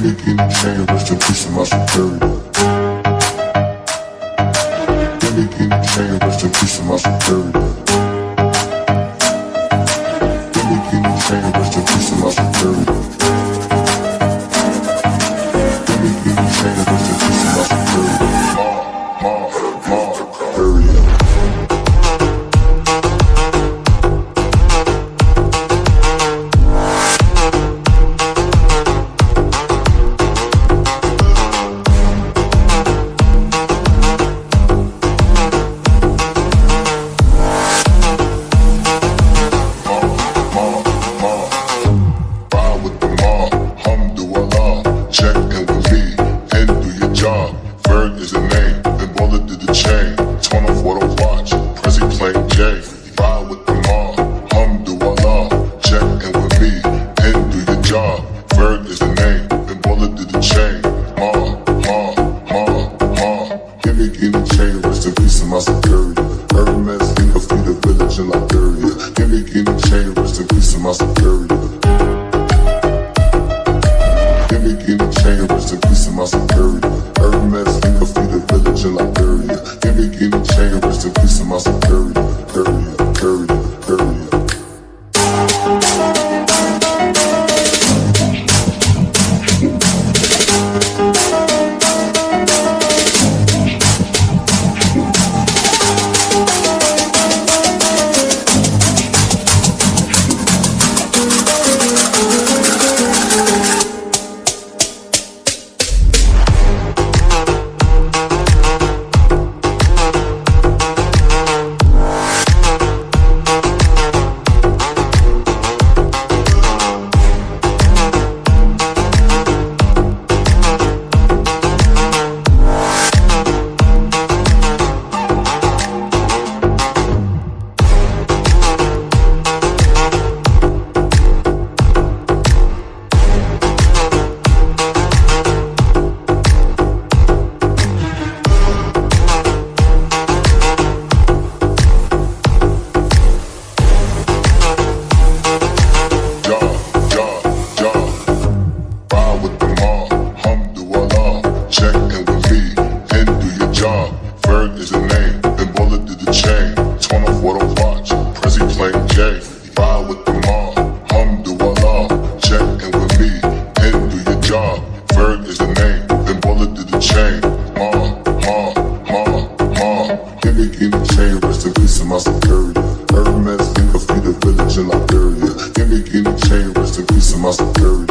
me guinea chain, rest in peace to my superior. Me guinea chain, rest in peace my superior. Me guinea chain, rest in peace to my superior. Give guinea in my superior. Ma. Village in Liberia. Give me guinea chain, rest in peace my superior. Give me guinea chain, rest in peace my superior. Hermes, think of the village in Liberia. Give me guinea chain, rest in peace of my superior. Superior, With the mob, alhamdulillah. Check in with me and do your job. Ferg is the name, Ben Baller did the chain. Turn off what I watch, Prezi playing J. Ride with the mob, alhamdulillah. Check in with me and do your job. Ferg is the name, Ben Baller did the chain. Ma, ma, ma, ma. Give me guinea chain, rest in peace of my superior. Hermes, think of the village in Liberia. Give me guinea chain, rest in peace of my superior.